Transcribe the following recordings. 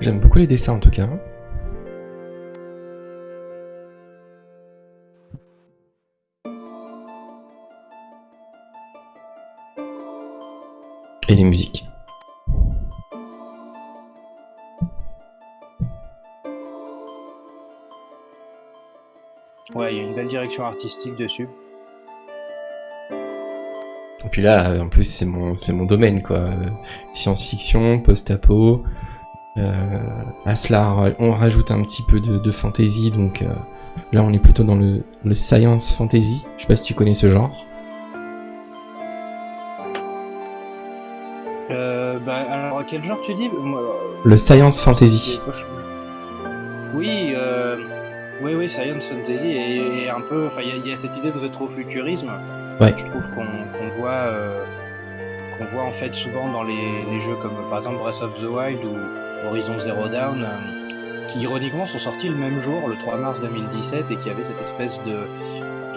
J'aime beaucoup les dessins en tout cas. Et les musiques. Ouais, il y a une belle direction artistique dessus. Et puis là, en plus, c'est mon, mon domaine, quoi. Science-fiction, post-apo. Euh, à cela, on rajoute un petit peu de, de fantasy, donc euh, là, on est plutôt dans le, le science fantasy. Je sais pas si tu connais ce genre. Euh, bah, alors, quel genre tu dis? Moi, Le science fantasy. Oui, euh, oui, oui, Science Fantasy et, et un peu. Enfin, il y a- il y, a cette idée de rétrofuturisme. Ouais. Je trouve qu'on voit, euh, qu'on voit en fait souvent dans les, jeux comme par exemple Breath of the Wild ou Horizon Zero Dawn, euh, qui ironiquement sont sortis le même jour, le 3 mars 2017, et qui avaient cette espèce de,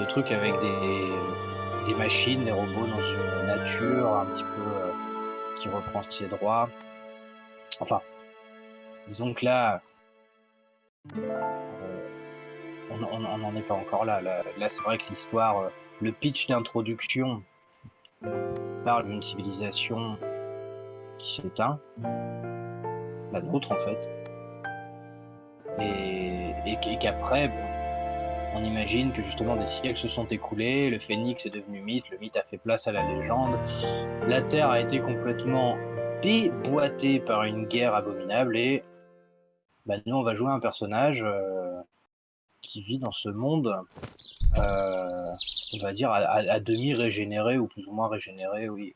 truc avec des, machines, des robots dans une nature un petit peu euh, qui reprend ses droits. Enfin, disons que là, euh, on n'en est pas encore là. Là, c'est vrai que l'histoire, le pitch d'introduction parle d'une civilisation qui s'éteint, la nôtre en fait, et, et qu'- et qu'après, on imagine que justement des siècles se sont écoulés, le phénix est devenu mythe, le mythe a fait place à la légende, la Terre a été complètement déboîtée par une guerre abominable et bah, nous on va jouer un personnage euh, qui vit dans ce monde, euh, on va dire, à, demi régénéré ou plus ou moins régénéré, oui.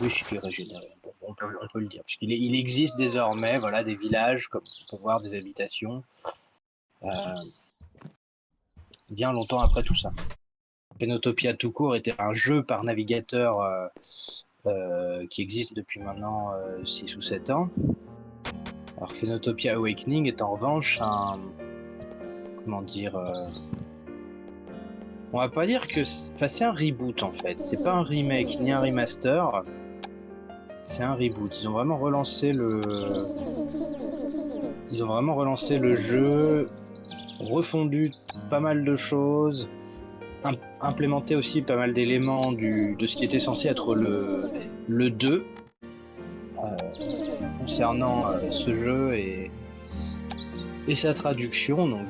Oui, il est régénéré, on, peut, le dire. Puisqu'il est- il existe désormais voilà, des villages, comme on voir, des habitations, euh, bien longtemps après tout ça. Penotopia tout court était un jeu par navigateur euh, qui existe depuis maintenant 6 ou 7 ans. Alors Phenotopia Awakening est en revanche un... Dire euh, On va pas dire que... c'est- un reboot en fait. C'est pas un remake ni un remaster. C'est un reboot. Ils ont vraiment relancé le... Ils ont vraiment relancé le jeu, refondu pas mal de choses, im- implémenté aussi pas mal d'éléments du... de ce qui était censé être le, le 2 euh, concernant euh, ce jeu et, et sa traduction. Donc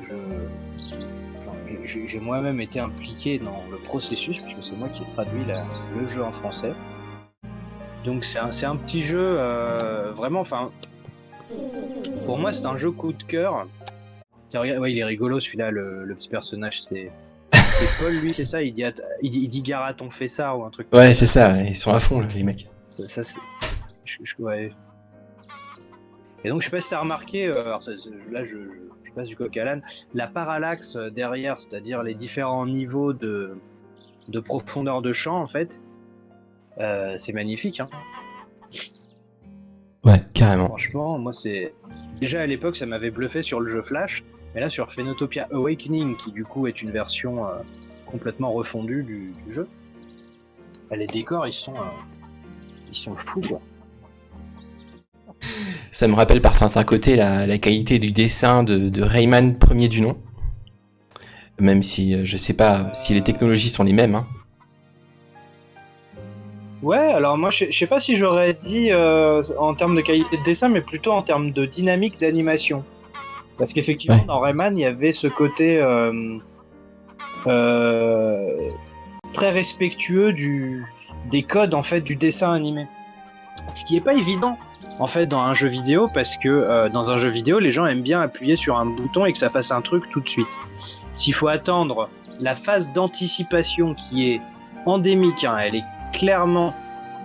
j'ai- moi-même été impliqué dans le processus puisque c'est moi qui ai traduit la- le jeu en français. Donc c'est un, un petit jeu euh, vraiment, enfin, pour moi c'est un jeu coup de cœur. Tiens, regarde, ouais, il est rigolo celui-là, le, le petit personnage, c'est c'est Paul, lui, c'est ça. Il dit, il dit, il dit Garat, on fait ça ou un truc. Ouais, c'est ça, ils sont à fond, là, les mecs. Ça, ça, c'est. ouais. Et donc, je sais pas si t'as remarqué, euh, alors, ça- là, je, je, je passe du coq à l'âne, la parallaxe euh, derrière, c'est-à-dire les différents niveaux de, de profondeur de champ, en fait, euh, c'est magnifique. Hein. Ouais, carrément. Franchement, moi, c'est. Déjà à l'époque, ça m'avait bluffé sur le jeu Flash, mais là, sur Phenotopia Awakening, qui du coup est une version euh, complètement refondue du, du jeu, bah, les décors, ils sont. euh, ils sont fous, quoi. Ça me rappelle par certains côtés la, la qualité du dessin de, de Rayman premier du nom. Même si euh, je sais pas si les technologies sont les mêmes. Hein. Ouais, alors moi je je sais pas si j'aurais dit euh, en termes de qualité de dessin, mais plutôt en termes de dynamique d'animation. Parce qu'effectivement, Ouais. dans Rayman, il y avait ce côté euh, euh, très respectueux du, des codes en fait du dessin animé. Ce qui est pas évident en fait dans un jeu vidéo, parce que euh, dans un jeu vidéo, les gens aiment bien appuyer sur un bouton et que ça fasse un truc tout de suite. S'il faut attendre la phase d'anticipation qui est endémique, hein, elle est clairement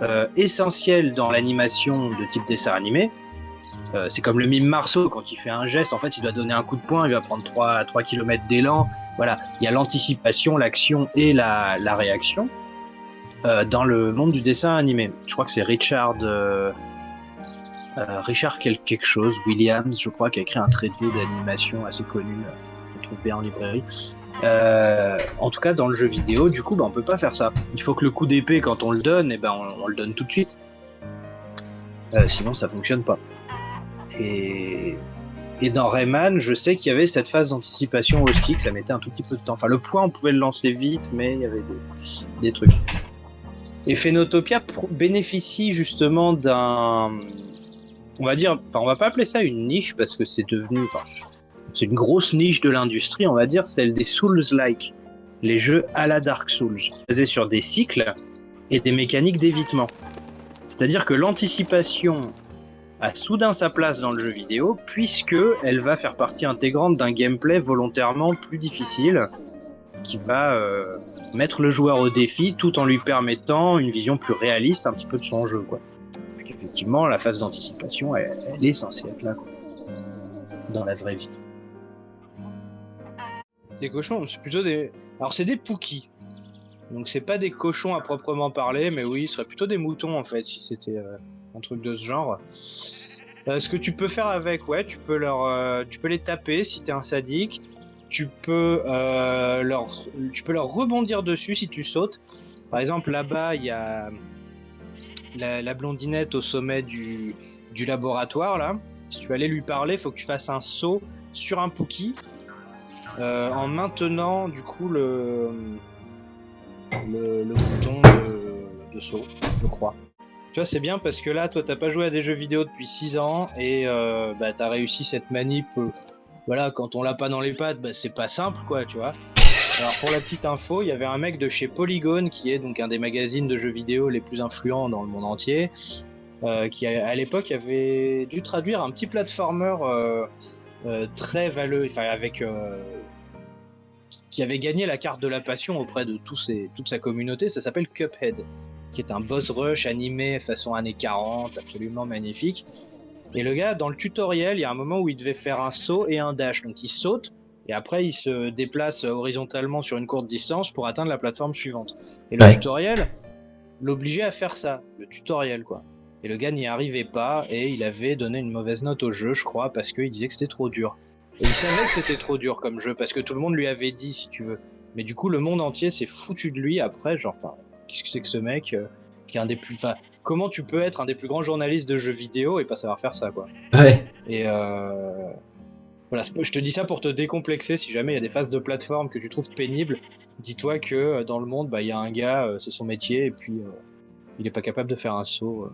euh, essentielle dans l'animation de type dessin animé. Euh, c'est comme le mime Marceau, quand il fait un geste, en fait, il doit donner un coup de poing, il va prendre 3, 3 km d'élan. Voilà, il y a l'anticipation, l'action et la, la réaction dans le monde du dessin animé. Je crois que c'est Richard, euh, Richard quel- quelque chose, Williams, je crois, qui a écrit un traité d'animation assez connu, euh, qu'on trouve bien en librairie. Euh, en tout cas, dans le jeu vidéo, du coup, bah, on peut pas faire ça. Il faut que le coup d'épée, quand on le donne, eh ben, on, le donne tout de suite. Sinon, ça fonctionne pas. Et, et dans Rayman, je sais qu'il y avait cette phase d'anticipation au stick, ça mettait un tout petit peu de temps. Enfin, le point, on pouvait le lancer vite, mais il y avait des, des trucs. Et Phénotopia bénéficie justement d'un. On va dire, enfin, on va pas appeler ça une niche parce que c'est devenu. C'est une grosse niche de l'industrie, on va dire, celle des Souls-like. Les jeux à la Dark Souls, basés sur des cycles et des mécaniques d'évitement. C'est-à-dire que l'anticipation a soudain sa place dans le jeu vidéo puisque elle va faire partie intégrante d'un gameplay volontairement plus difficile qui va euh, mettre le joueur au défi tout en lui permettant une vision plus réaliste un petit peu de son jeu quoi. Effectivement, la phase d'anticipation, elle, est censée être là dans la vraie vie. Les cochons, c'est plutôt des. Alors, c'est des pookies. Donc, c'est pas des cochons à proprement parler, mais oui, ce serait plutôt des moutons en fait, si c'était euh, un truc de ce genre. Euh, ce que tu peux faire avec, ouais, tu peux, leur, euh, tu peux les taper si t'es un sadique. Tu peux, leur, tu peux leur rebondir dessus si tu sautes. Par exemple, là-bas, il y a la, blondinette au sommet du, laboratoire. Là. Si tu aller lui parler, faut que tu fasses un saut sur un Pookie euh, en maintenant du coup le, bouton de, de, saut, je crois. Tu vois, c'est bien parce que là, toi, t'as pas joué à des jeux vidéo depuis 6 ans et euh, bah, t'as réussi cette manip. Euh, voilà, quand on l'a pas dans les pattes, bah, c'est pas simple, quoi, tu vois. Alors, pour la petite info, il y avait un mec de chez Polygon, qui est donc un des magazines de jeux vidéo les plus influents dans le monde entier, euh, qui à l'époque avait dû traduire un petit platformer euh, euh, très valeureux, enfin avec qui avait gagné la carte de la passion auprès de ses, toute sa communauté. Ça s'appelle Cuphead, qui est un boss rush animé façon années 40, absolument magnifique. Et le gars, dans le tutoriel, il y a un moment où il devait faire un saut et un dash. Donc il saute et après il se déplace horizontalement sur une courte distance pour atteindre la plateforme suivante. Et le ouais. tutoriel l'obligeait à faire ça, le tutoriel quoi. Et le gars n'y arrivait pas et il avait donné une mauvaise note au jeu, je crois, parce qu'il disait que c'était trop dur. Et il savait que c'était trop dur comme jeu parce que tout le monde lui avait dit, si tu veux. Mais du coup, le monde entier s'est foutu de lui après, genre, enfin, qu'est-ce que c'est que ce mec euh, qui est un des plus. Enfin, comment tu peux être un des plus grands journalistes de jeux vidéo et pas savoir faire ça, quoi. Ouais. Et euh... voilà, je te dis ça pour te décomplexer. Si jamais il y a des phases de plateforme que tu trouves pénibles, dis-toi que euh, dans le monde, bah, il y a un gars, euh, c'est son métier, et puis euh, il est pas capable de faire un saut.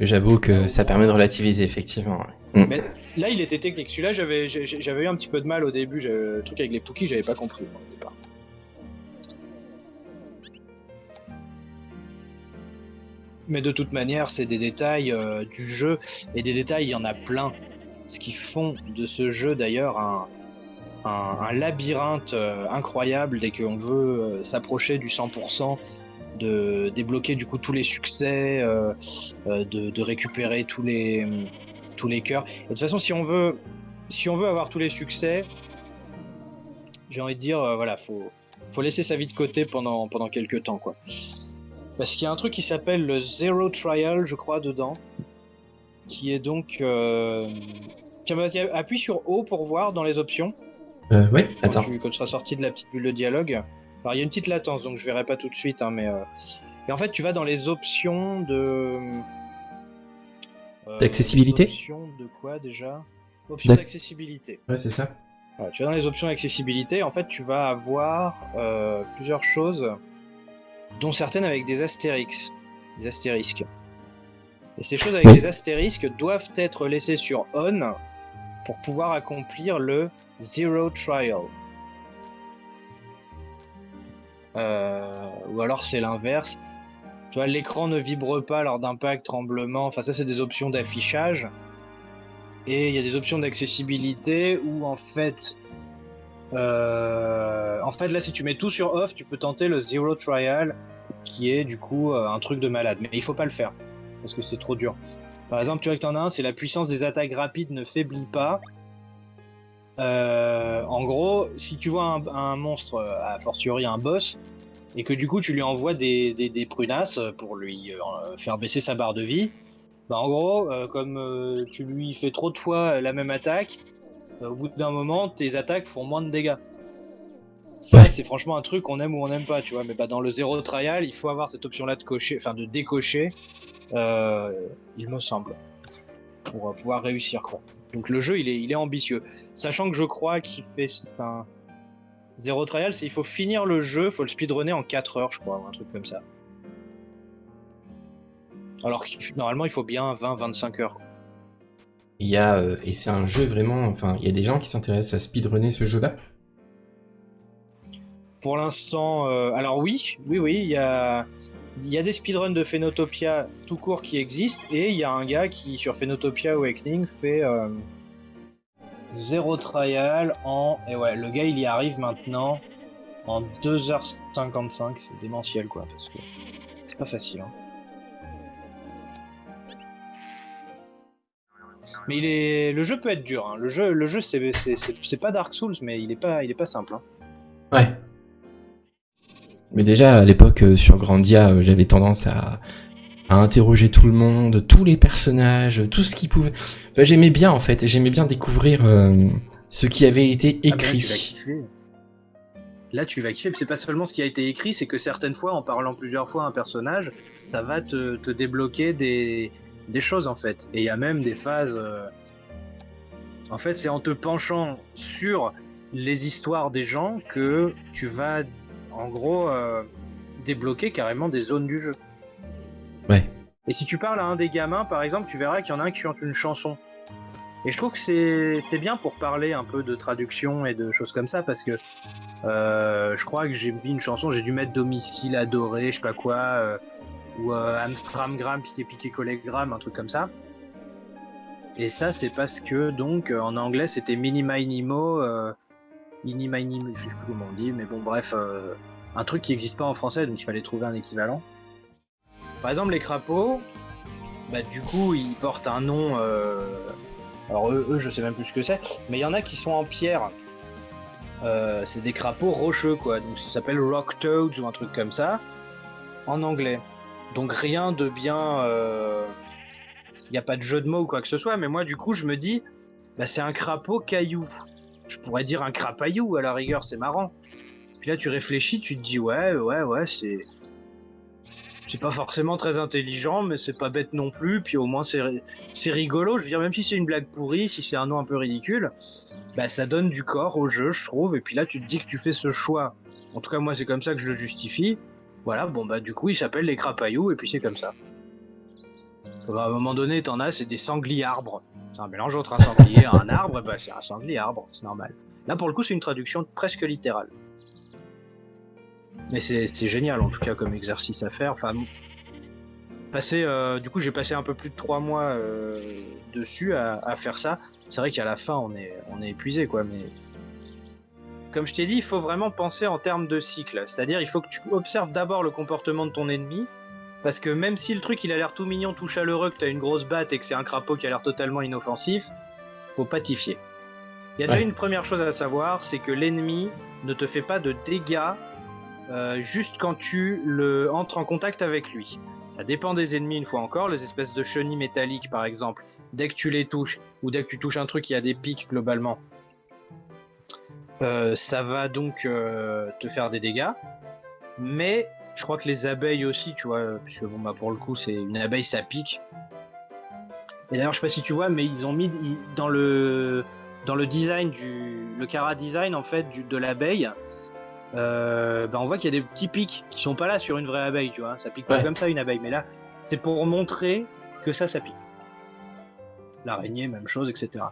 J'avoue que ça permet de relativiser, effectivement. Mm. Mais là, il était technique. Celui-là, j'avais, j'avais eu un petit peu de mal au début. Le truc avec les Pookies, j'avais pas compris au départ. Mais de toute manière, c'est des détails euh, du jeu. Et des détails, il y en a plein. Ce qui font de ce jeu, d'ailleurs, un, un, labyrinthe euh, incroyable dès qu'on veut euh, s'approcher du 100% de débloquer du coup tous les succès, euh, de, récupérer tous les tous les cœurs. De toute façon, si on veut si on veut avoir tous les succès, j'ai envie de dire voilà, faut faut laisser sa vie de côté pendant pendant quelques temps quoi. Parce qu'il y a un truc qui s'appelle le Zero Trial, je crois, dedans, qui est donc appuie sur O pour voir dans les options. Euh, ouais, attends. Quand tu, quand tu seras sorti de la petite bulle de dialogue. Alors il y a une petite latence, donc je verrai pas tout de suite, hein, mais euh... et en fait tu vas dans les options de euh, d'accessibilité. Options de quoi déjà? Options d'accessibilité. Ouais, c'est ça. Voilà, tu vas dans les options d'accessibilité, en fait tu vas avoir euh, plusieurs choses, dont certaines avec des astérix, des astérisques. Et ces choses avec oui. des astérisques doivent être laissées sur on pour pouvoir accomplir le zero trial. Euh, ou alors c'est l'inverse. Tu vois, l'écran ne vibre pas lors d'impact, tremblement. Enfin, ça, c'est des options d'affichage. Et il y a des options d'accessibilité où, en fait, euh, en fait, là, si tu mets tout sur off, tu peux tenter le Zero Trial, qui est du coup euh, un truc de malade. Mais il faut pas le faire, parce que c'est trop dur. Par exemple, tu vois que t'en as un, c'est la puissance des attaques rapides ne faiblit pas. Euh, en gros, si tu vois un, un, monstre, a fortiori un boss, et que du coup tu lui envoies des, des, des prunasses pour lui euh, faire baisser sa barre de vie, bah en gros, euh, comme euh, tu lui fais trop de fois la même attaque, au bout d'un moment, tes attaques font moins de dégâts. Ça, ouais. c'est franchement un truc qu'on aime ou on n'aime pas, tu vois. Mais bah, dans le zéro trial, il faut avoir cette option-là de cocher, enfin de décocher, il me semble. pour euh, pouvoir réussir quoi. Donc le jeu il est, il est ambitieux. Sachant que je crois qu'il fait un zéro trial, c'est il faut finir le jeu, faut le speedrunner en 4 heures je crois, ou un truc comme ça. Alors que normalement il faut bien 20-25 heures. Il y a, euh, et c'est un jeu vraiment, enfin, il y a des gens qui s'intéressent à speedrunner ce jeu-là Pour l'instant, euh, alors oui, oui, oui, il y a, des speedruns de Phenotopia tout court qui existent, et il y a un gars qui, sur Phenotopia Awakening, fait euh, zéro trial en... Et ouais, le gars, il y arrive maintenant en 2h55, c'est démentiel, quoi, parce que c'est pas facile, hein. Mais il est... le jeu peut être dur. Hein. Le jeu, le jeu c'est pas Dark Souls, mais il est pas, il est pas simple. Hein. Ouais. Mais déjà, à l'époque, euh, sur Grandia, euh, j'avais tendance à, à, interroger tout le monde, tous les personnages, tout ce qui pouvait... Enfin, j'aimais bien, en fait. J'aimais bien découvrir euh, ce qui avait été écrit. Ah, là, tu vas kiffer. Là, tu vas kiffer. C'est pas seulement ce qui a été écrit, c'est que certaines fois, en parlant plusieurs fois à un personnage, ça va te, te débloquer des des choses en fait. Et il y a même des phases. Euh, en fait, c'est en te penchant sur les histoires des gens que tu vas, en gros, euh, débloquer carrément des zones du jeu. Ouais. Et si tu parles à un des gamins, par exemple, tu verras qu'il y en a un qui chante une chanson. Et je trouve que c'est bien pour parler un peu de traduction et de choses comme ça, parce que euh, je crois que j'ai vu une chanson, j'ai dû mettre domicile adoré, je sais pas quoi, ou euh, Amstramgram, piqué piqué collégramme, un truc comme ça. Et ça, c'est parce que donc euh, en anglais c'était mini minimo, euh, mini minimo, je sais plus comment on dit, mais bon bref, euh, un truc qui n'existe pas en français, donc il fallait trouver un équivalent. Par exemple, les crapauds, bah, du coup, ils portent un nom. Euh... Alors eux, eux, je sais même plus ce que c'est, mais il y en a qui sont en pierre. Euh, c'est des crapauds rocheux, quoi. Donc ça s'appelle rock toads ou un truc comme ça en anglais. Donc rien de bien. Il n'y a pas de jeu de mots ou quoi que ce soit, mais moi du coup je me dis, bah, c'est un crapaud caillou. Je pourrais dire un crapaillou à la rigueur, c'est marrant. Puis là tu réfléchis, tu te dis ouais, ouais, ouais, c'est. C'est pas forcément très intelligent, mais c'est pas bête non plus. Puis au moins c'est rigolo. Je veux dire, même si c'est une blague pourrie, si c'est un nom un peu ridicule, bah ça donne du corps au jeu, je trouve. Et puis là tu te dis que tu fais ce choix. En tout cas, moi c'est comme ça que je le justifie voilà, bon bah du coup il s'appelle les crapaillous et puis c'est comme ça. À un moment donné, t'en as, c'est des sangliers arbres. C'est un mélange entre un sanglier et un arbre, bah c'est un sanglier arbre, c'est normal. Là pour le coup c'est une traduction presque littérale. Mais c'est génial en tout cas comme exercice à faire. Enfin, passer, euh, du coup j'ai passé un peu plus de trois mois euh, dessus à, à, faire ça. C'est vrai qu'à la fin on est, on est épuisé quoi, mais comme je t'ai dit, il faut vraiment penser en termes de cycle. C'est-à-dire, il faut que tu observes d'abord le comportement de ton ennemi. Parce que même si le truc il a l'air tout mignon, tout chaleureux, que t'as une grosse batte et que c'est un crapaud qui a l'air totalement inoffensif, faut pas t'y fier. Il y a déjà une première chose à savoir, c'est que l'ennemi ne te fait pas de dégâts euh, juste quand tu le entres en contact avec lui. Ça dépend des ennemis une fois encore, les espèces de chenilles métalliques par exemple, dès que tu les touches, ou dès que tu touches un truc qui a des pics globalement, euh, ça va donc euh, te faire des dégâts. Mais je crois que les abeilles aussi, tu vois, puisque bon, bah, pour le coup, c'est une abeille, ça pique. Et d'ailleurs, je sais pas si tu vois, mais ils ont mis dans le dans le design du le cara design en fait du, de l'abeille. Euh, bah, on voit qu'il y a des petits pics qui sont pas là sur une vraie abeille, tu vois. Ça pique pas comme ça une abeille, mais là, c'est pour montrer que ça, ça pique. L'araignée, même chose, etc.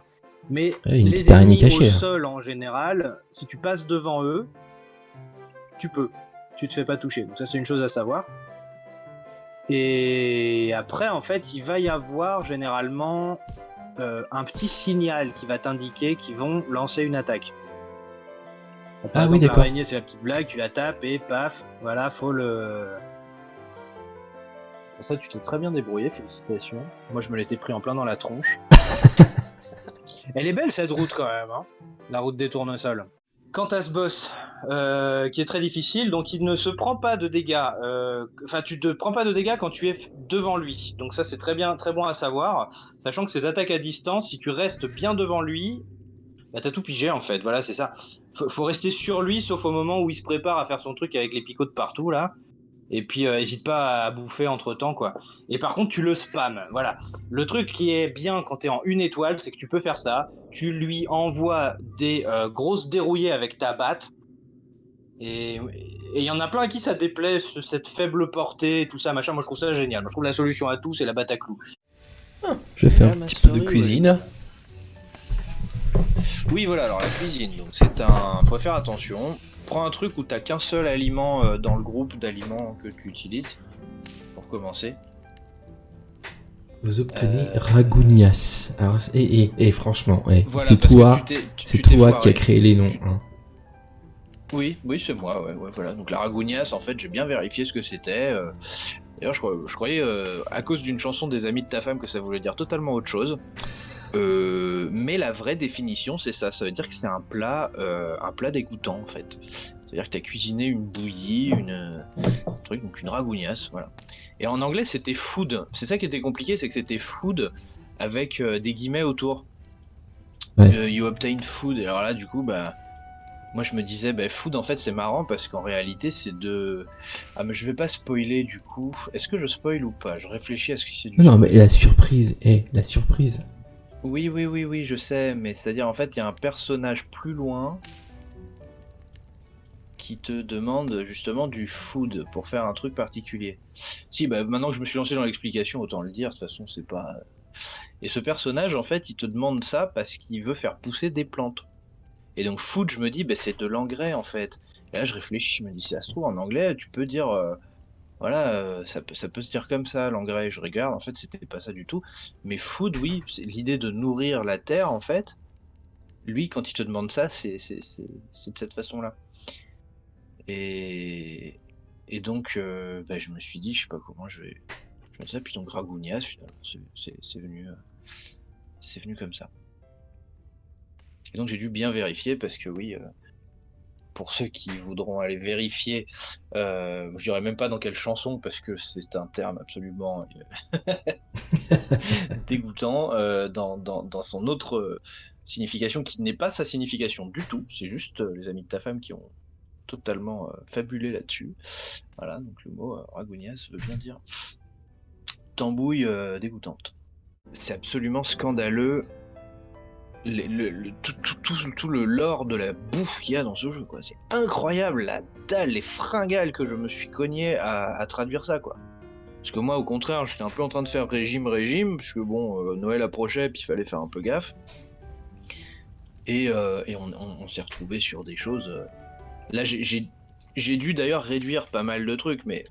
Mais les ennemis au sol en général, si tu passes devant eux, tu peux. Tu te fais pas toucher. Donc ça c'est une chose à savoir. Et après en fait il va y avoir généralement euh, un petit signal qui va t'indiquer qu'ils vont lancer une attaque. ah oui d'accord. L'araignée c'est la petite blague, tu la tapes et paf, voilà, faut le... Pour ça tu t'es très bien débrouillé, félicitations. Moi je me l'étais pris en plein dans la tronche. Elle est belle cette route quand même, hein la route des tournesols. Quant à ce boss, euh, qui est très difficile, donc il ne se prend pas de dégâts. Euh, enfin, tu te prends pas de dégâts quand tu es devant lui. Donc ça, c'est très bien, très bon à savoir, sachant que ses attaques à distance, si tu restes bien devant lui, bah t'as tout pigé en fait. Voilà, c'est ça. Faut, faut rester sur lui, sauf au moment où il se prépare à faire son truc avec les picots de partout là. Et puis, n'hésite pas à bouffer entre temps, quoi. Et par contre, tu le spams. Voilà. Le truc qui est bien quand tu es en une étoile, c'est que tu peux faire ça. Tu lui envoies des grosses dérouillées avec ta batte. Et il y en a plein à qui ça déplaît, cette faible portée, tout ça, machin. Moi, je trouve ça génial. Moi, je trouve la solution à tout, c'est la batte à clous. je vais faire un petit peu de cuisine. Oui, voilà, alors la cuisine, donc c'est un... Faut faire attention. Prends un truc où t'as qu'un seul aliment euh, dans le groupe d'aliments que tu utilises, pour commencer. Vous obtenez euh... Ragounias. Alors, et, et, franchement, c'est toi, c'est toi qui as créé les noms. Hein. Oui, oui, c'est moi, ouais, voilà. Donc la Ragounias, en fait, j'ai bien vérifié ce que c'était. Euh. D'ailleurs, je, croyais, euh, à cause d'une chanson des amis de ta femme, que ça voulait dire totalement autre chose. Euh, mais la vraie définition, c'est ça. Ça veut dire que c'est un plat, un plat dégoûtant, en fait. C'est-à-dire que tu as cuisiné une bouillie, une un truc, donc une ragounias, voilà. Et en anglais, c'était food. C'est ça qui était compliqué, c'est que c'était food avec des guillemets autour. you obtain food. Et alors là, du coup, bah moi je me disais, bah, food en fait c'est marrant parce qu'en réalité c'est de. Ah, mais je vais pas spoiler du coup. Est-ce que je spoil ou pas? Je réfléchis à ce que c'est du. Non, mais la surprise, eh, la surprise. Oui, oui, oui, oui, je sais, mais c'est-à-dire en fait il y a un personnage plus loin qui te demande justement du food pour faire un truc particulier. Si, bah maintenant que je me suis lancé dans l'explication, autant le dire, de toute façon c'est pas. Et ce personnage en fait il te demande ça parce qu'il veut faire pousser des plantes. Et donc food, je me dis, bah, c'est de l'engrais en fait. Et là, je réfléchis, je me dis, ça se trouve, en anglais, tu peux dire, euh, voilà, euh, ça, peut, se dire comme ça, l'engrais. Je regarde, en fait, c'était pas ça du tout. Mais food, oui, c'est l'idée de nourrir la terre, en fait. Lui, quand il te demande ça, c'est de cette façon-là. Et, et donc, euh, bah, je me suis dit, je sais pas comment je vais. Je me ça, puis donc Ragounias, c'est venu, c'est venu comme ça. Et donc j'ai dû bien vérifier parce que oui, euh, pour ceux qui voudront aller vérifier, euh, je dirais même pas dans quelle chanson parce que c'est un terme absolument euh, dégoûtant dans, dans, son autre signification qui n'est pas sa signification du tout. C'est juste les amis de ta femme qui ont totalement fabulé là-dessus. Voilà, donc le mot ragonias veut bien dire tambouille dégoûtante. C'est absolument scandaleux le, tout, le lore de la bouffe qu'il y a dans ce jeu, quoi. C'est incroyable, la dalle, les fringales que je me suis cogné à, traduire ça, quoi. Parce que moi, au contraire, j'étais un peu en train de faire régime, régime, puisque bon, euh, Noël approchait, puis il fallait faire un peu gaffe. Et, euh, on, s'est retrouvé sur des choses. Euh, là, j'ai dû d'ailleurs réduire pas mal de trucs, mais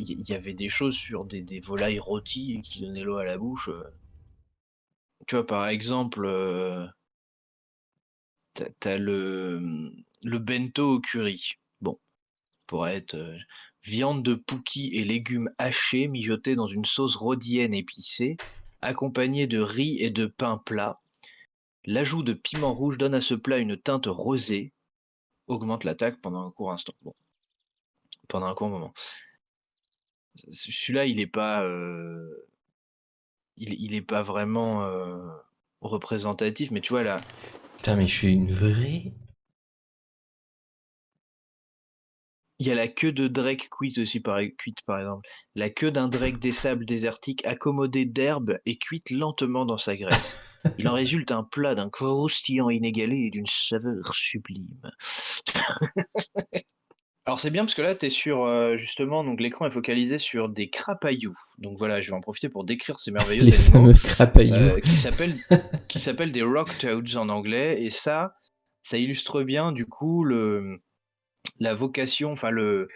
il y, avait des choses sur des volailles rôties qui donnaient l'eau à la bouche. Tu vois, par exemple, euh, t'as le, mmh, le bento au curry. Bon, pourrait être euh, viande de pouki et légumes hachés mijotés dans une sauce rhodienne épicée, accompagnée de riz et de pain plat. L'ajout de piment rouge donne à ce plat une teinte rosée, augmente l'attaque pendant un court instant. Bon, pendant un court moment. Celui-là, il n'est pas. Euh, il, est pas vraiment euh, représentatif, mais tu vois là. Putain, mais je suis une vraie. Il y a la queue de Drake cuite aussi par, cuite par exemple. La queue d'un Drake des sables désertiques accommodée d'herbe et cuite lentement dans sa graisse. Il en résulte un plat d'un croustillant inégalé et d'une saveur sublime. Alors c'est bien parce que là, tu es sur, euh, justement, donc l'écran est focalisé sur des crapailloux. Donc voilà, je vais en profiter pour décrire ces merveilleux Les fameux crapailloux. Euh, qui s'appellent qui s'appellent des rock toads en anglais. Et ça, ça illustre bien du coup le la vocation, enfin le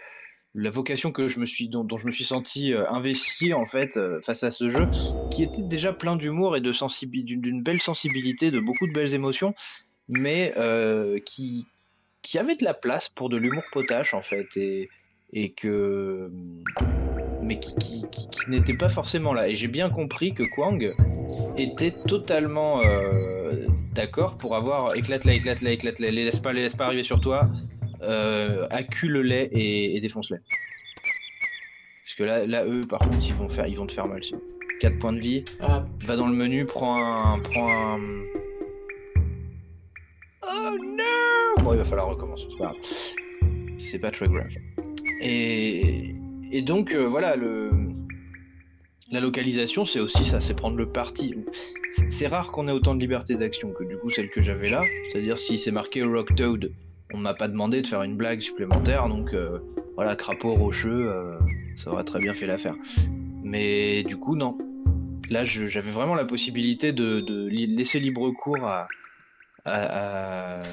la vocation que je me suis dont, je me suis senti euh, investi en fait face à ce jeu, qui était déjà plein d'humour et de sensibilité, d'une belle sensibilité, de beaucoup de belles émotions, mais qui qui avait de la place pour de l'humour potache en fait et, et que mais qui, qui, qui, n'était pas forcément là. Et j'ai bien compris que Kwang était totalement euh, d'accord pour avoir éclate-la éclate-la éclate-la les laisse pas les laisse pas arriver sur toi euh, accule-les et, et défonce-les parce que là, là eux par contre ils vont faire ils vont te faire mal 4 points de vie. Ah. va dans le menu prends un prends un Oh non Bon, il va falloir recommencer, c'est pas très grave. Et, donc, euh, voilà, la localisation, c'est aussi ça, c'est prendre le parti. C'est- rare qu'on ait autant de liberté d'action que du coup celle que j'avais là. C'est-à-dire, si c'est marqué Rock Toad, on m'a pas demandé de faire une blague supplémentaire, donc euh, voilà, crapaud rocheux, euh, ça aurait très bien fait l'affaire. Mais du coup, non. Là, j'avais vraiment la possibilité de, laisser libre cours à, à, à-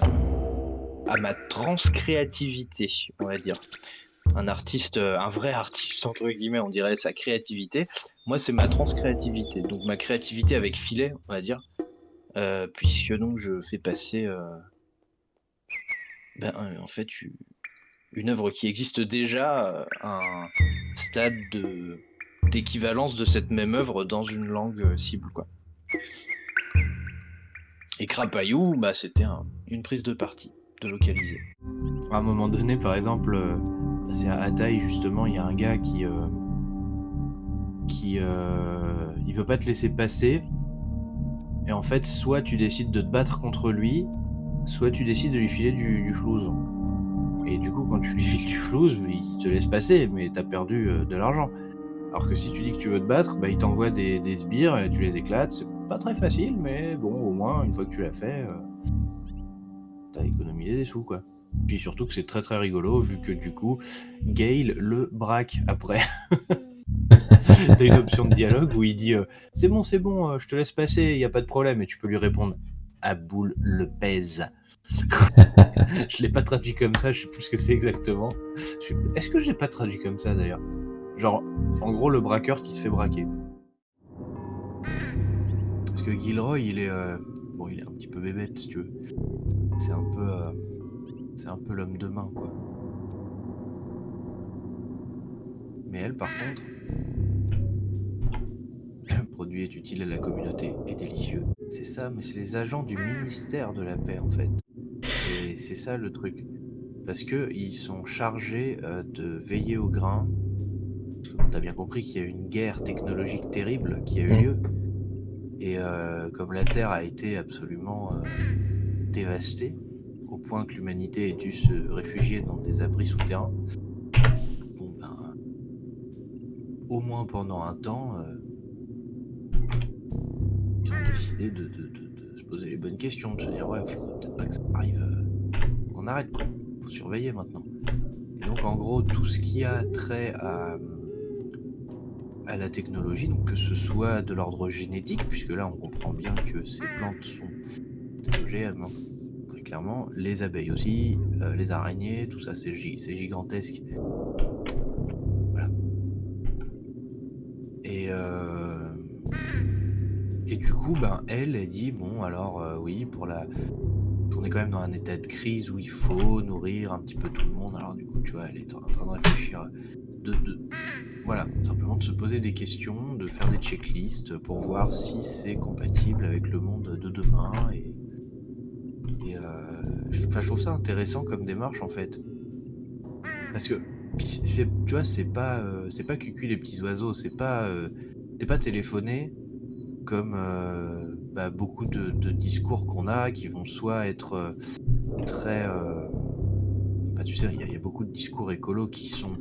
à ma transcréativité, on va dire. Un artiste, euh, un vrai artiste, entre guillemets, on dirait sa créativité. Moi, c'est ma transcréativité. Donc, ma créativité avec filet, on va dire. Euh, puisque donc, je fais passer, euh, ben, en fait, une œuvre qui existe déjà à un stade de d'équivalence de cette même œuvre dans une langue cible, quoi. Et Crapayou, bah, c'était un- une prise de parti, de localiser. À un moment donné, par exemple, euh, c'est à Ataï, justement, il y a un gars qui. euh, qui. euh, veut pas te laisser passer. Et en fait, soit tu décides de te battre contre lui, soit tu décides de lui filer du, du flouze. Et du coup, quand tu lui files du flouze, il te laisse passer, mais t'as perdu euh, de l'argent. Alors que si tu dis que tu veux te battre, bah, il t'envoie des, des sbires et tu les éclates. Pas très facile, mais bon, au moins, une fois que tu l'as fait, euh, t'as économisé des sous, quoi. Puis surtout que c'est très très rigolo, vu que du coup, Gale le braque après. T'as une option de dialogue où il dit euh, C'est bon, c'est bon, euh, je te laisse passer, y a pas de problème. Et tu peux lui répondre Aboul le pèse. je l'ai pas traduit comme ça, je sais plus ce que c'est exactement. Est-ce que je l'ai pas traduit comme ça d'ailleurs? Genre, en gros, le braqueur qui se fait braquer. Que Gilroy, il est. euh, Bon, il est un petit peu bébête, si tu veux. C'est un peu. euh, C'est un peu l'homme de main, quoi. Mais elle, par contre. Le produit est utile à la communauté et délicieux. C'est ça, mais c'est les agents du ministère de la paix, en fait. Et c'est ça le truc. Parce que ils sont chargés euh, de veiller au grain. Parce que t'as bien compris qu'il y a eu une guerre technologique terrible qui a eu Mm. lieu. Et euh, comme la Terre a été absolument euh, dévastée, au point que l'humanité ait dû se réfugier dans des abris souterrains, bon ben, au moins pendant un temps, euh, ils ont décidé de, se poser les bonnes questions, de se dire ouais, faut peut-être pas que ça arrive, qu'on arrête quoi, faut surveiller maintenant. Et donc en gros, tout ce qui a trait à, la technologie, donc que ce soit de l'ordre génétique, puisque là on comprend bien que ces plantes sont des hein, très clairement, les abeilles aussi, euh, les araignées, tout ça c'est gi- c'est gigantesque. Et, euh, et du coup, ben, elle, elle dit, bon, alors euh, oui, pour la... On est quand même dans un état de crise où il faut nourrir un petit peu tout le monde. Alors du coup, tu vois, elle est en train de réfléchir, de, de- voilà, simplement de se poser des questions, de faire des checklists pour voir si c'est compatible avec le monde de demain. Et, et euh, je, trouve ça intéressant comme démarche en fait, parce que tu vois, c'est pas, euh, c'est pas cucu les petits oiseaux, c'est pas, euh, c'est pas téléphoner comme bah, beaucoup de, discours qu'on a qui vont soit être très, bah, tu sais, il y, y a beaucoup de discours écolos qui sont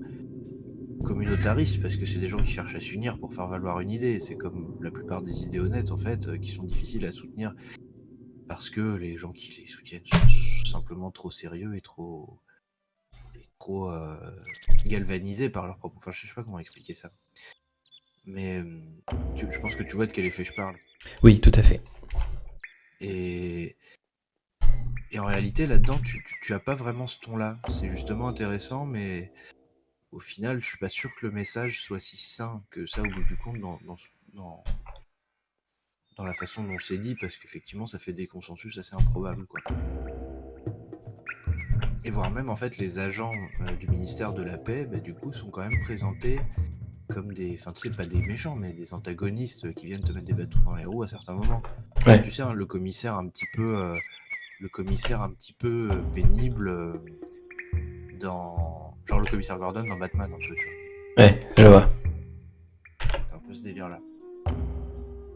communautaristes parce que c'est des gens qui cherchent à s'unir pour faire valoir une idée. C'est comme la plupart des idées honnêtes en fait, euh, qui sont difficiles à soutenir parce que les gens qui les soutiennent sont simplement trop sérieux et trop, et trop euh, galvanisés par leur propre. Enfin, je sais pas comment expliquer ça. Mais euh, tu- je pense que tu vois de quel effet je parle. Oui, tout à fait. Et, et en réalité, là-dedans, tu, tu, tu as pas vraiment ce ton-là. C'est justement intéressant, mais au final, je suis pas sûr que le message soit si sain que ça au bout du compte dans, dans, dans, dans la façon dont c'est dit, parce qu'effectivement, ça fait des consensus assez improbables, quoi. Et voire même, en fait, les agents euh, du ministère de la Paix, bah, du coup, sont quand même présentés comme des, enfin, tu sais, pas des méchants, mais des antagonistes qui viennent te mettre des bâtons dans les roues à certains moments. Ouais. Tu sais, hein, le commissaire un petit peu, euh, le commissaire un petit peu euh, pénible euh, dans, genre le commissaire Gordon dans Batman un peu, tu vois. Ouais, je vois. C'est un peu ce délire là.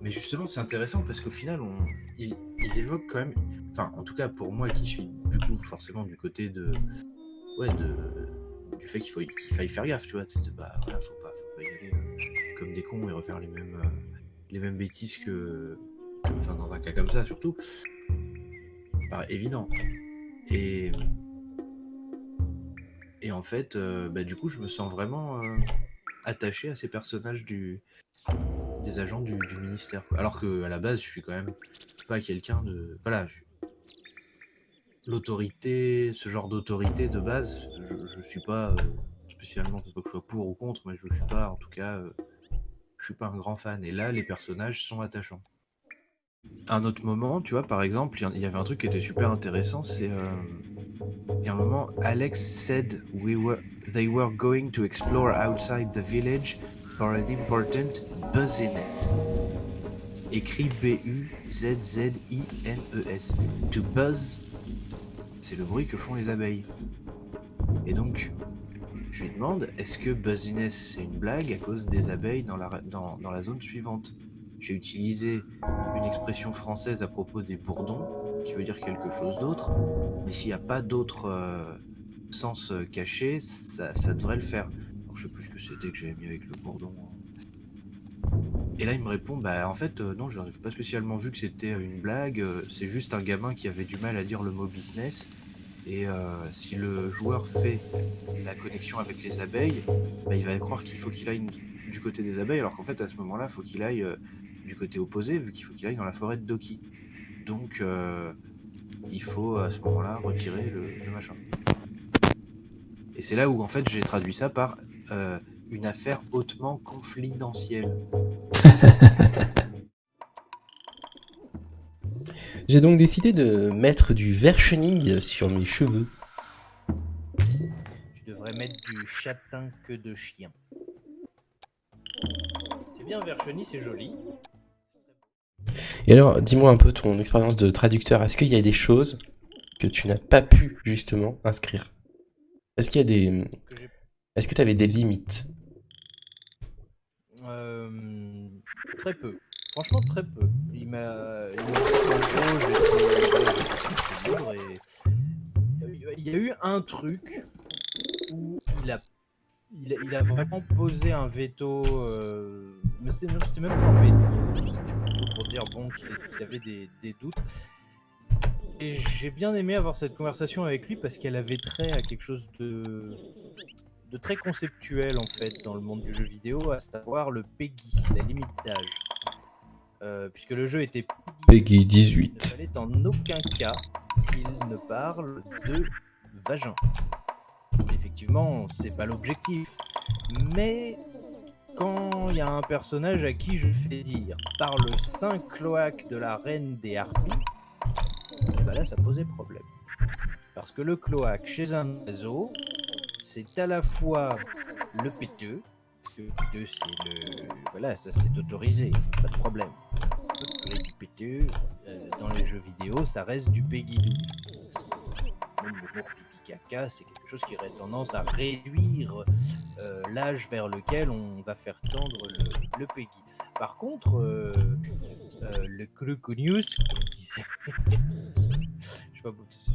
Mais justement, c'est intéressant parce qu'au final, on, ils, ils évoquent quand même, enfin, en tout cas pour moi qui suis du coup forcément du côté de, ouais, de, du fait qu'il faut qu'il faille faire gaffe, tu vois. C'est- Bah, voilà, faut pas, faut pas y aller euh, comme des cons et refaire les mêmes, euh, les mêmes bêtises que, que- enfin, dans un cas comme ça, surtout. Évident. Et, et en fait, euh, bah, du coup, je me sens vraiment euh, attaché à ces personnages du, des agents du, ministère. Alors que à la base, je suis quand même pas quelqu'un de. Voilà, je- l'autorité, ce genre d'autorité de base, je, je suis pas euh, spécialement, c'est pas que je sois pour ou contre, mais je suis pas, en tout cas, euh, je suis pas un grand fan. Et là, les personnages sont attachants. À un autre moment, tu vois, par exemple, il y avait un truc qui était super intéressant, c'est y a un moment, Alex said we were, they were going to explore outside the village for an important buzziness. Écrit B-U-Z-Z-I-N-E-S. To buzz, c'est le bruit que font les abeilles. Et donc, je lui demande, est-ce que buzziness c'est une blague à cause des abeilles dans la zone suivante? J'ai utilisé une expression française à propos des bourdons, qui veut dire quelque chose d'autre, mais s'il n'y a pas d'autre euh, sens euh, caché, ça, devrait le faire. Alors, je sais plus ce que c'était que j'avais mis avec le bourdon. Et là, il me répond, bah en fait, euh, non, je n'avais pas spécialement vu que c'était une blague, c'est juste un gamin qui avait du mal à dire le mot business. Et si le joueur fait la connexion avec les abeilles, bah, il va croire qu'il faut qu'il aille du côté des abeilles, alors qu'en fait, à ce moment-là, il faut qu'il aille du côté opposé, vu qu'il faut qu'il aille dans la forêt de Doki. Donc, euh, il faut à ce moment-là retirer le, le machin. Et c'est là où, en fait, j'ai traduit ça par euh, une affaire hautement confidentielle. J'ai donc décidé de mettre du versioning sur mes cheveux. Tu devrais mettre du châtain que de chien. C'est bien Vercheny, c'est joli. Et alors, dis-moi un peu ton expérience de traducteur. Est-ce qu'il y a des choses que tu n'as pas pu justement inscrire? Est-ce qu'il y a des... Est-ce que tu avais des limites? Euh, très peu. Franchement, très peu. Il m'a. il y a eu un truc où il a, il a, vraiment posé un veto. euh, Mais c'était même pas un veto. Pour dire bon, qu'il y avait des, des doutes. Et j'ai bien aimé avoir cette conversation avec lui parce qu'elle avait trait à quelque chose de de très conceptuel en fait dans le monde du jeu vidéo, à savoir le PEGI, la limite d'âge. Euh, puisque le jeu était Peggy il ne 18. fallait en aucun cas qu'il ne parle de vagin. Effectivement, c'est pas l'objectif. Mais quand il y a un personnage à qui je fais dire par le saint cloaque de la reine des harpies, bah là ça posait problème. Parce que le cloaque chez un oiseau, c'est à la fois le péteux, le péteux c'est le. Voilà, ça c'est autorisé, pas de problème. Les du péteux, euh, dans les jeux vidéo, ça reste du Peggy 12. Le mot pipi caca, c'est quelque chose qui aurait tendance à réduire euh, l'âge vers lequel on va faire tendre le, le Peggy. Par contre, euh, euh, le Cluconius, comme disait, je sais pas, c'est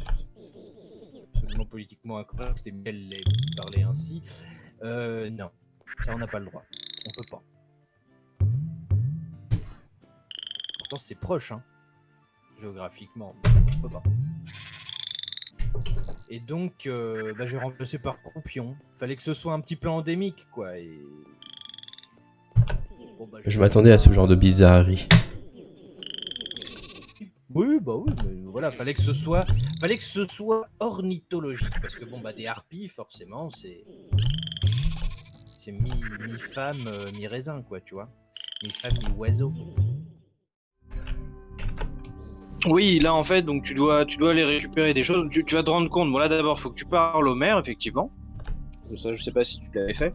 absolument politiquement incorrect, c'était Michel Leb qui parlait ainsi. Euh, non, ça on n'a pas le droit, on peut pas. Pourtant c'est proche, hein, géographiquement, on peut pas. Et donc, euh, bah, j'ai remplacé par Croupion. Fallait que ce soit un petit peu endémique, quoi. Et... Bon, bah, Je m'attendais à ce genre de bizarrerie. Oui, bah oui, mais voilà, fallait que ce soit, fallait que ce soit ornithologique, parce que bon, bah des harpies, forcément, c'est, c'est mi, mi femme, euh, mi raisin, quoi, tu vois, mi femme, mi oiseau. Oui, là en fait, donc tu dois, tu dois aller récupérer des choses. Tu, tu vas te rendre compte. Bon là d'abord, faut que tu parles au maire, effectivement. Je sais, je sais pas si tu l'avais fait.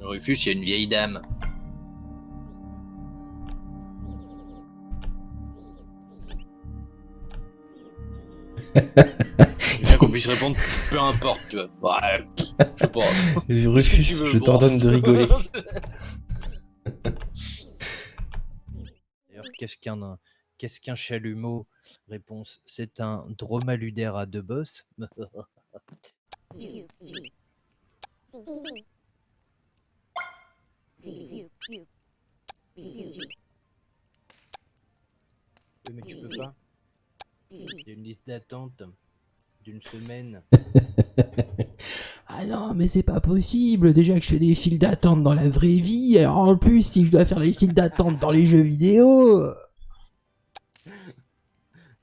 Rufus, il y a une vieille dame. Bien qu'on puisse répondre, peu importe, tu vois. Ouais, je pas. Rufus, je t'ordonne de rigoler. Qu'est-ce qu'un, chalumeau? Réponse C'est un dromaludaire à deux bosses. Mais tu peux pas. Il y a une liste d'attente d'une semaine. Ah non, mais c'est pas possible. Déjà que je fais des files d'attente dans la vraie vie, alors en plus, si je dois faire des files d'attente dans les jeux vidéo.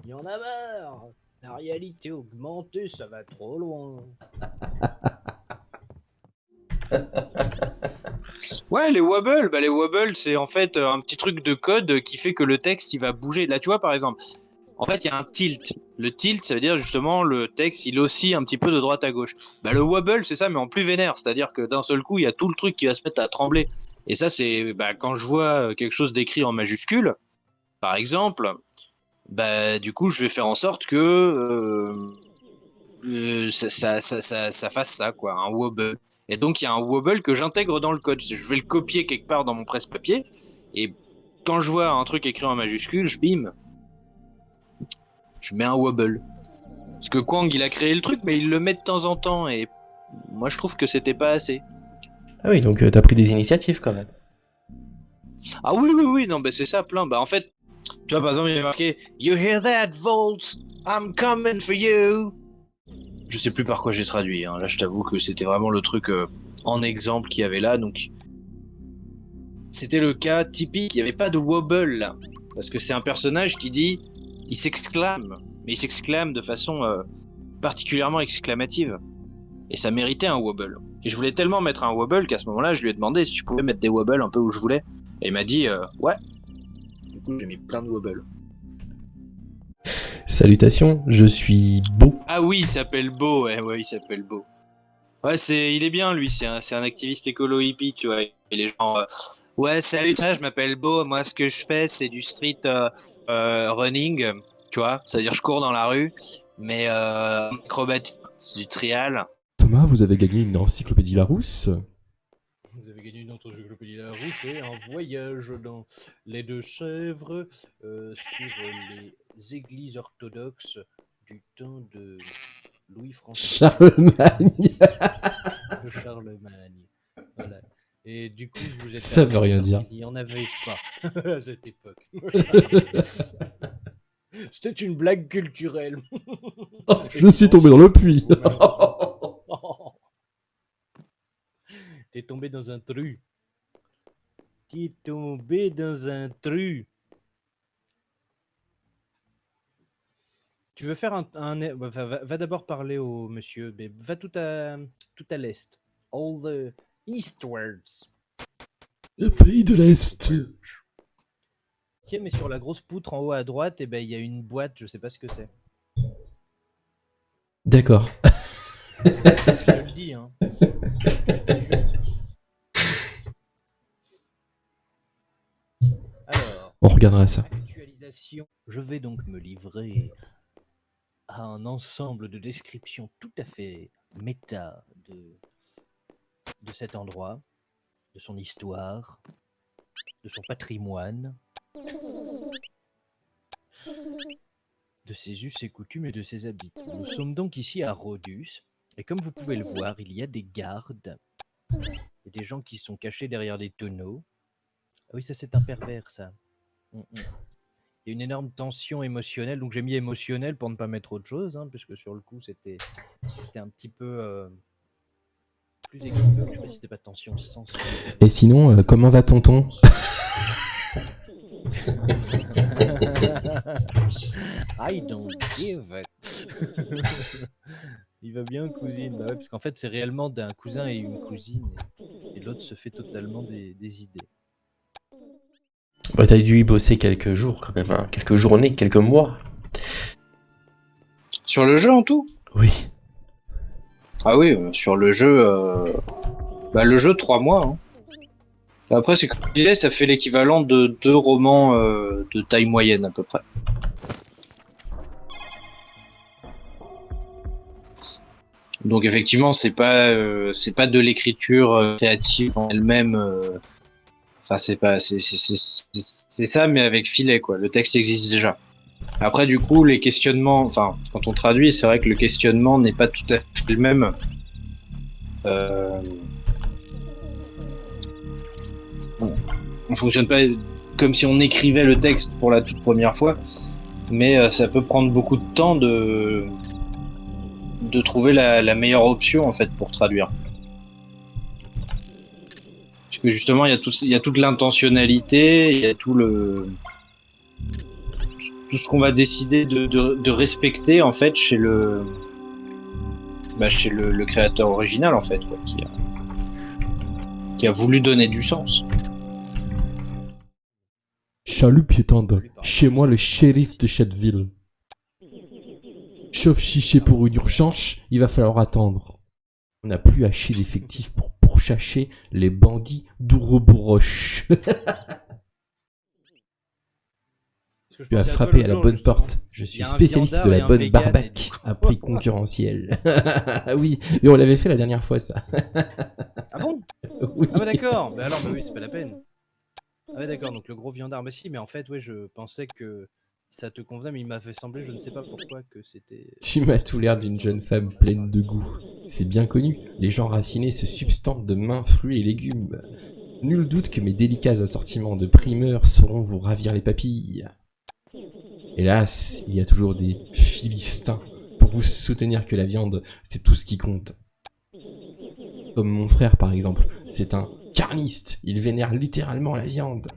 Il y en a marre La réalité augmentée, ça va trop loin. Ouais, les wobbles, bah les wobbles, c'est en fait un petit truc de code qui fait que le texte il va bouger. Là, tu vois, par exemple, en fait, il y a un tilt. Le tilt, ça veut dire justement le texte il oscille un petit peu de droite à gauche. Bah, le wobble, c'est ça, mais en plus vénère. C'est-à-dire que d'un seul coup, il y a tout le truc qui va se mettre à trembler. Et ça, c'est bah, quand je vois quelque chose d'écrit en majuscule, par exemple, bah, du coup, je vais faire en sorte que euh, euh, ça, ça, ça, ça, ça fasse ça, quoi, un wobble. Et donc, il y a un wobble que j'intègre dans le code. Je vais le copier quelque part dans mon presse-papier. Et quand je vois un truc écrit en majuscule, je bim. Je mets un wobble. Parce que Kwang, il a créé le truc, mais il le met de temps en temps. Et moi, je trouve que c'était pas assez. Ah oui, donc euh, t'as pris des initiatives quand même. Ah oui, oui, oui, non, bah c'est ça, plein. Bah en fait, tu vois, par exemple, il y a marqué You hear that, Volt? I'm coming for you. Je sais plus par quoi j'ai traduit. hein. Là, je t'avoue que c'était vraiment le truc euh, en exemple qu'il y avait là. Donc, c'était le cas typique. Il n'y avait pas de wobble là. Parce que c'est un personnage qui dit Il s'exclame. Mais il s'exclame de façon euh, particulièrement exclamative. Et ça méritait un wobble. Et je voulais tellement mettre un wobble qu'à ce moment-là, je lui ai demandé si je pouvais mettre des wobbles un peu où je voulais. Et il m'a dit euh, Ouais. Du coup, j'ai mis plein de wobbles. Salutations, je suis beau. Ah oui, il s'appelle Beau, ouais, ouais, il s'appelle Beau. Ouais, c'est, il est bien lui, c'est un, c'est un activiste écolo hippie, tu vois. Et les gens, euh, ouais, salut, ça, je m'appelle Beau, moi ce que je fais c'est du street euh, euh, running, tu vois, c'est-à-dire je cours dans la rue, mais euh, acrobatique, c'est du trial. Thomas, vous avez gagné une encyclopédie Larousse Vous avez gagné une encyclopédie Larousse et un voyage dans les deux chèvres euh, sur les églises orthodoxes du temps de Louis-François Charlemagne Charlemagne. Voilà. Et du coup, vous êtes Ça veut rien dire. qu'il n'y en avait pas à cette époque. C'était une blague culturelle. Oh, Je suis tombé dans le puits T'es tombé dans un trou. T'es tombé dans un trou. Tu veux faire un... un- bah, va, d'abord parler au monsieur, mais va tout à, tout à l'est. All the eastwards. Le pays de l'Est Ok, mais sur la grosse poutre en haut à droite, eh ben, il y a une boîte, je sais pas ce que c'est. D'accord. Je te le dis, hein. Alors, On regardera ça. actualisation. Je vais donc me livrer à un ensemble de descriptions tout à fait méta de, de cet endroit, de son histoire, de son patrimoine, de ses us et coutumes et de ses habitants. Nous sommes donc ici à Rhodus, et comme vous pouvez le voir, il y a des gardes, et des gens qui sont cachés derrière des tonneaux. Ah oui, ça c'est un pervers, ça. Mm, mm. Il y a une énorme tension émotionnelle, donc j'ai mis émotionnel pour ne pas mettre autre chose, hein, puisque sur le coup c'était c'était un petit peu euh, plus équivoque. Je sais pas si c'était pas tension sensible. Et sinon, euh, comment va tonton? I don't give it. Il va bien, cousine. Bah ouais, parce qu'en fait, c'est réellement d'un cousin et une cousine. Et, et l'autre se fait totalement des, des idées. Bah t'as dû y bosser quelques jours quand même, hein. quelques journées, quelques mois. Sur le jeu en tout? Oui. Ah oui, euh, sur le jeu, euh, bah, le jeu 3 mois. hein. Après, c'est comme je disais, ça fait l'équivalent de deux romans euh, de taille moyenne à peu près. Donc effectivement, c'est pas euh, c'est pas de l'écriture créative en elle-même. Enfin, c'est pas, c'est ça, mais avec filet, quoi. Le texte existe déjà. Après, du coup, les questionnements, enfin, quand on traduit, c'est vrai que le questionnement n'est pas tout à fait le même. Euh... On, on fonctionne pas comme si on écrivait le texte pour la toute première fois, mais euh, ça peut prendre beaucoup de temps de de trouver la meilleure option en fait pour traduire. Justement, il y a, tout, il y a toute l'intentionnalité, il y a tout le. Tout ce qu'on va décider de, de, respecter, en fait, chez le. Bah, chez le, créateur original, en fait, quoi, qui, a, qui a voulu donner du sens. Chalut piétande, chez moi le shérif de cette ville. Sauf si c'est pour une urgence, il va falloir attendre. On n'a plus assez d'effectifs pour pourchasser les bandits je Tu as frappé à la bonne justement. porte. Je suis spécialiste de la bonne coup- à prix concurrentiel. oui, mais on l'avait fait la dernière fois ça. Ah bon? Oui. Ah bah d'accord, bah alors bah oui, c'est pas la peine. Ah ouais d'accord, donc le gros viandard, bah si, mais en fait, ouais, je pensais que ça te convenait, mais il m'a fait sembler, je ne sais pas pourquoi, que c'était... Tu m'as tout l'air d'une jeune femme pleine de goût. C'est bien connu, les gens raffinés se substantent de mains fruits et légumes. Nul doute que mes délicats assortiments de primeurs sauront vous ravir les papilles. Hélas, il y a toujours des philistins pour vous soutenir que la viande, c'est tout ce qui compte. Comme mon frère par exemple, c'est un carniste, il vénère littéralement la viande.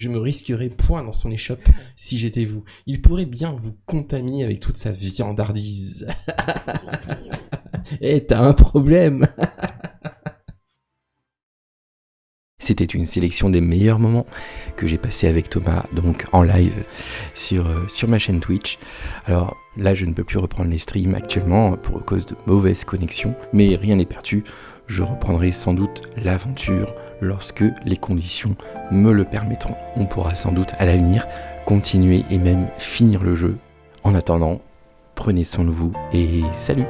Je me risquerais point dans son échoppe si j'étais vous. Il pourrait bien vous contaminer avec toute sa viandardise. Eh, t'as un problème C'était une sélection des meilleurs moments que j'ai passé avec Thomas, donc en live sur, euh, sur ma chaîne Twitch. Alors là, je ne peux plus reprendre les streams actuellement pour cause de mauvaise connexion, mais rien n'est perdu. Je reprendrai sans doute l'aventure lorsque les conditions me le permettront. On pourra sans doute à l'avenir continuer et même finir le jeu. En attendant, prenez soin de vous et salut